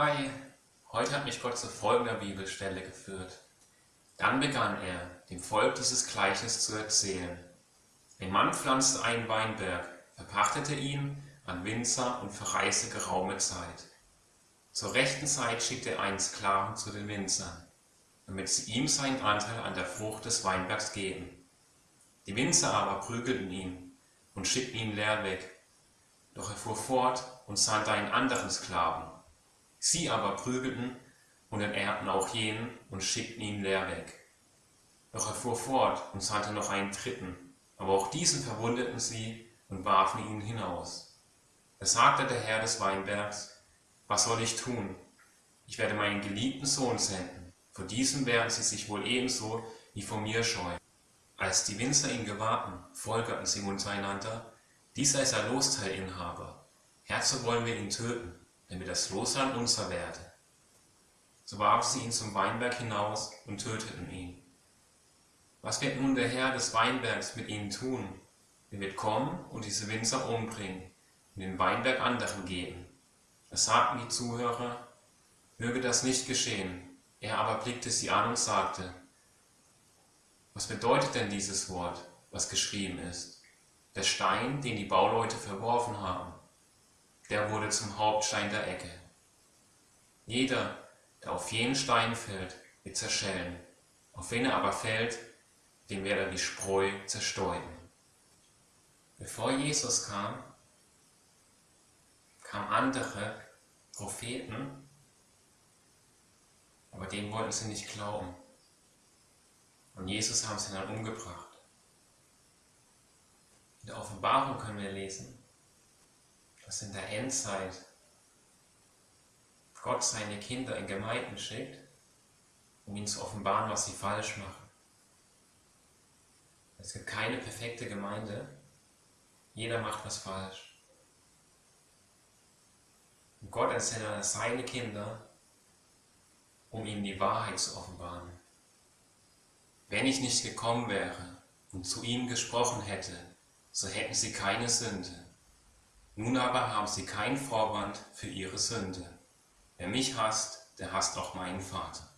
Hi, heute hat mich Gott zu folgender Bibelstelle geführt. Dann begann er, dem Volk dieses Gleichnis zu erzählen. Ein Mann pflanzte einen Weinberg, verpachtete ihn an Winzer und verreiste geraume Zeit. Zur rechten Zeit schickte er einen Sklaven zu den Winzern, damit sie ihm seinen Anteil an der Frucht des Weinbergs geben. Die Winzer aber prügelten ihn und schickten ihn leer weg. Doch er fuhr fort und sandte einen anderen Sklaven. Sie aber prügelten und enterbten auch jenen und schickten ihn leer weg. Doch er fuhr fort und sandte noch einen dritten, aber auch diesen verwundeten sie und warfen ihn hinaus. Da sagte der Herr des Weinbergs, was soll ich tun? Ich werde meinen geliebten Sohn senden. Vor diesem werden sie sich wohl ebenso wie vor mir scheuen. Als die Winzer ihn gewahrten, folgerten sie untereinander, dieser ist ein Losteilinhaber. Herzu wollen wir ihn töten, damit das Losland unser werde. So warfen sie ihn zum Weinberg hinaus und töteten ihn. Was wird nun der Herr des Weinbergs mit ihnen tun? Er wird kommen und diese Winzer umbringen und den Weinberg anderen geben. Da sagten die Zuhörer, möge das nicht geschehen. Er aber blickte sie an und sagte, was bedeutet denn dieses Wort, was geschrieben ist? Der Stein, den die Bauleute verworfen haben, der wurde zum Hauptstein der Ecke. Jeder, der auf jenen Stein fällt, wird zerschellen. Auf wen er aber fällt, den wird er wie Spreu zerstäuben. Bevor Jesus kam, kamen andere Propheten, aber denen wollten sie nicht glauben. Und Jesus haben sie dann umgebracht. In der Offenbarung können wir lesen, dass in der Endzeit Gott seine Kinder in Gemeinden schickt, um ihnen zu offenbaren, was sie falsch machen. Es gibt keine perfekte Gemeinde, jeder macht was falsch. Und Gott entsendet seine Kinder, um ihnen die Wahrheit zu offenbaren. Wenn ich nicht gekommen wäre und zu ihnen gesprochen hätte, so hätten sie keine Sünde. Nun aber haben sie keinen Vorwand für ihre Sünde. Wer mich hasst, der hasst auch meinen Vater.